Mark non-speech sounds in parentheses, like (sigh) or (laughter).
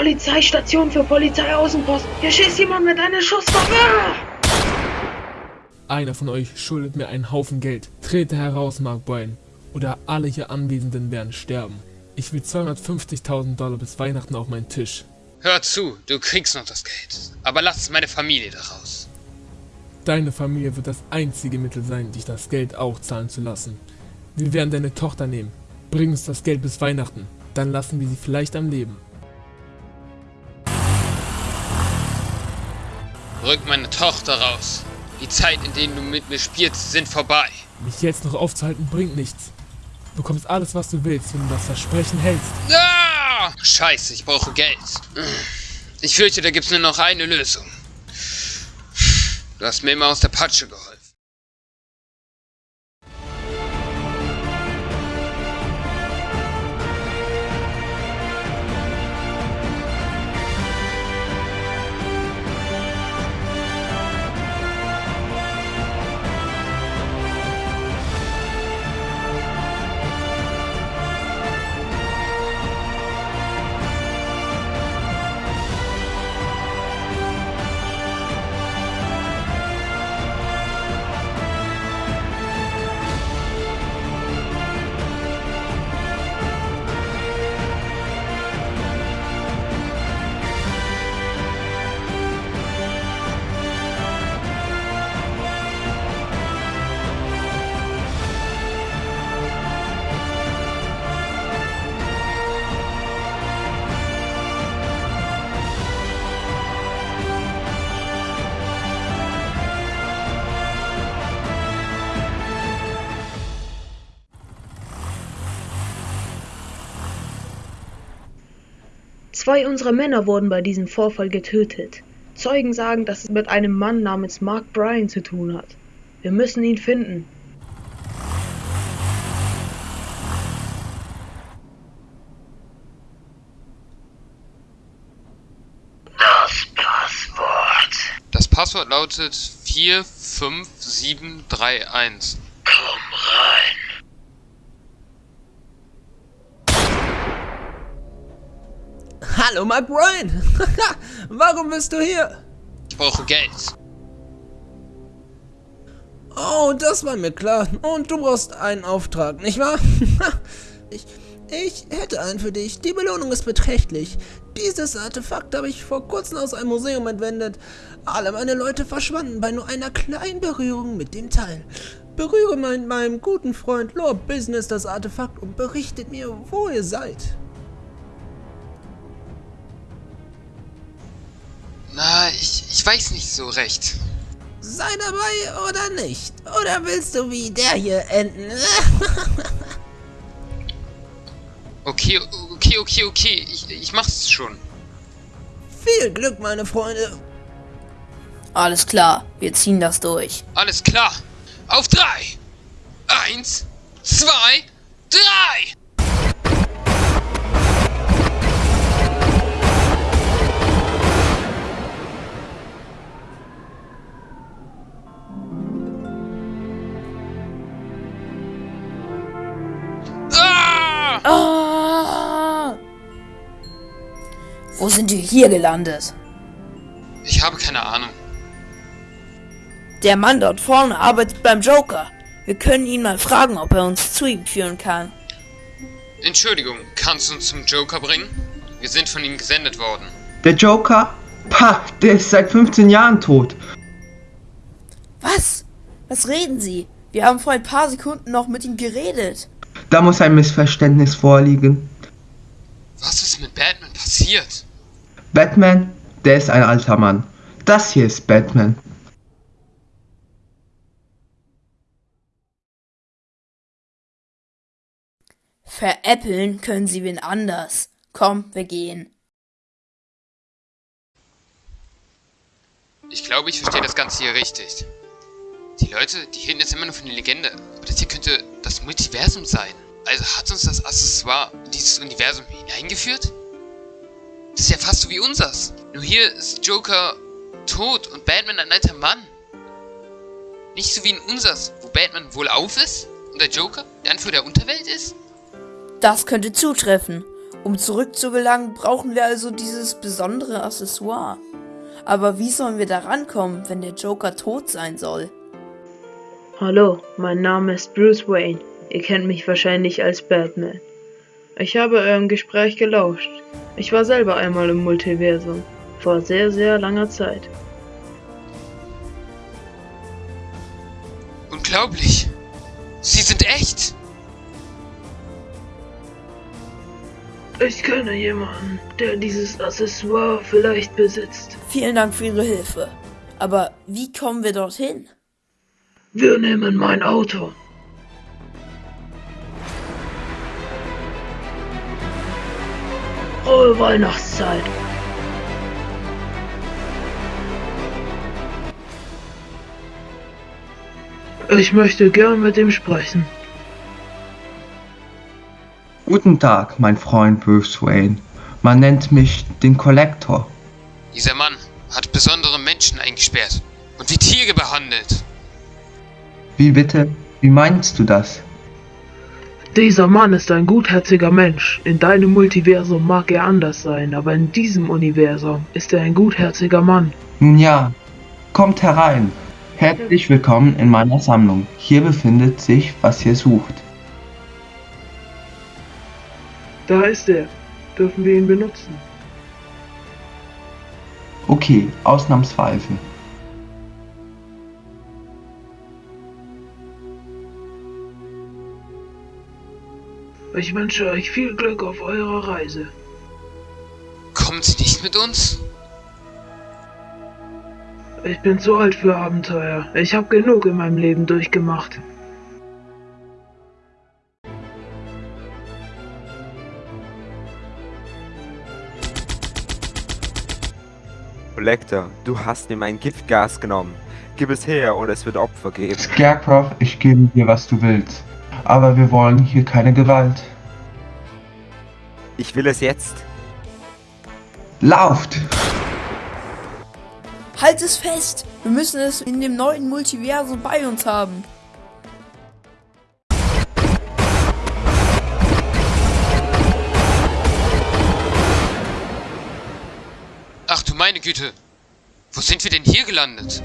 Polizeistation für Polizeiaußenpost. Hier schießt jemand mit einer Schusswaffe. Einer von euch schuldet mir einen Haufen Geld. Trete heraus, Mark Bryan. Oder alle hier Anwesenden werden sterben. Ich will 250.000 Dollar bis Weihnachten auf meinen Tisch. Hör zu, du kriegst noch das Geld. Aber lass meine Familie daraus. Deine Familie wird das einzige Mittel sein, dich das Geld auch zahlen zu lassen. Wir werden deine Tochter nehmen. Bring uns das Geld bis Weihnachten. Dann lassen wir sie vielleicht am Leben. Rück meine Tochter raus. Die Zeit, in denen du mit mir spielst, sind vorbei. Mich jetzt noch aufzuhalten bringt nichts. Du bekommst alles, was du willst, wenn du das Versprechen hältst. Ah! Scheiße, ich brauche Geld. Ich fürchte, da gibt's nur noch eine Lösung. Du hast mir immer aus der Patsche geholfen. Zwei unserer Männer wurden bei diesem Vorfall getötet. Zeugen sagen, dass es mit einem Mann namens Mark Bryan zu tun hat. Wir müssen ihn finden. Das Passwort. Das Passwort lautet 45731. Hallo, Mark Bryan. (laughs) Warum bist du hier? Ich brauche Geld. Oh, das war mir klar. Und du brauchst einen Auftrag, nicht wahr? (laughs) ich, ich hätte einen für dich. Die Belohnung ist beträchtlich. Dieses Artefakt habe ich vor kurzem aus einem Museum entwendet. Alle meine Leute verschwanden bei nur einer kleinen Berührung mit dem Teil. Berühre mein, meinem guten Freund Lord Business das Artefakt und berichtet mir, wo ihr seid. Ich, ich weiß nicht so recht. Sei dabei oder nicht? Oder willst du wie der hier enden? (laughs) Okay, okay, okay, okay. Ich, ich mach's schon. Viel Glück, meine Freunde. Alles klar, wir ziehen das durch. Alles klar. Auf drei. Eins, zwei, drei. Wo sind wir hier gelandet? Ich habe keine Ahnung. Der Mann dort vorne arbeitet beim Joker. Wir können ihn mal fragen, ob er uns zu ihm führen kann. Entschuldigung, kannst du uns zum Joker bringen? Wir sind von ihm gesendet worden. Der Joker? Pah, der ist seit 15 Jahren tot. Was? Was reden Sie? Wir haben vor ein paar Sekunden noch mit ihm geredet. Da muss ein Missverständnis vorliegen. Was ist mit Batman passiert? Batman, der ist ein alter Mann. Das hier ist Batman. Veräppeln können Sie wen anders. Komm, wir gehen. Ich glaube, ich verstehe das Ganze hier richtig. Die Leute, die reden jetzt immer nur von der Legende. Aber das hier könnte das Multiversum sein. Also hat uns das Accessoire in dieses Universum hineingeführt? Das ist ja fast so wie unsers. Nur hier ist Joker tot und Batman ein alter Mann. Nicht so wie in unsers, wo Batman wohl auf ist und der Joker der Anführer der Unterwelt ist? Das könnte zutreffen. Um zurückzugelangen, brauchen wir also dieses besondere Accessoire. Aber wie sollen wir da rankommen, wenn der Joker tot sein soll? Hallo, mein Name ist Bruce Wayne. Ihr kennt mich wahrscheinlich als Batman. Ich habe eurem Gespräch gelauscht. Ich war selber einmal im Multiversum. Vor sehr, sehr langer Zeit. Unglaublich. Sie sind echt. Ich kenne jemanden, der dieses Accessoire vielleicht besitzt. Vielen Dank für Ihre Hilfe. Aber wie kommen wir dorthin? Wir nehmen mein Auto. Frohe Weihnachtszeit. Ich möchte gern mit ihm sprechen. Guten Tag, mein Freund Bruce Wayne. Man nennt mich den Kollektor. Dieser Mann hat besondere Menschen eingesperrt und wie Tiere behandelt. Wie bitte? Wie meinst du das? Dieser Mann ist ein gutherziger Mensch. In deinem Multiversum mag er anders sein, aber in diesem Universum ist er ein gutherziger Mann. Nun ja, kommt herein. Herzlich willkommen in meiner Sammlung. Hier befindet sich, was ihr sucht. Da ist er. Dürfen wir ihn benutzen? Okay, ausnahmsweise. Ich wünsche euch viel Glück auf eurer Reise. Kommen Sie nicht mit uns? Ich bin zu alt für Abenteuer. Ich habe genug in meinem Leben durchgemacht. Collector, du hast mir mein Giftgas genommen. Gib es her oder es wird Opfer geben. Scarecrow, ich gebe dir, was du willst. Aber wir wollen hier keine Gewalt. Ich will es jetzt. Lauft! Halt es fest! Wir müssen es in dem neuen Multiversum bei uns haben. Ach du meine Güte. Wo sind wir denn hier gelandet?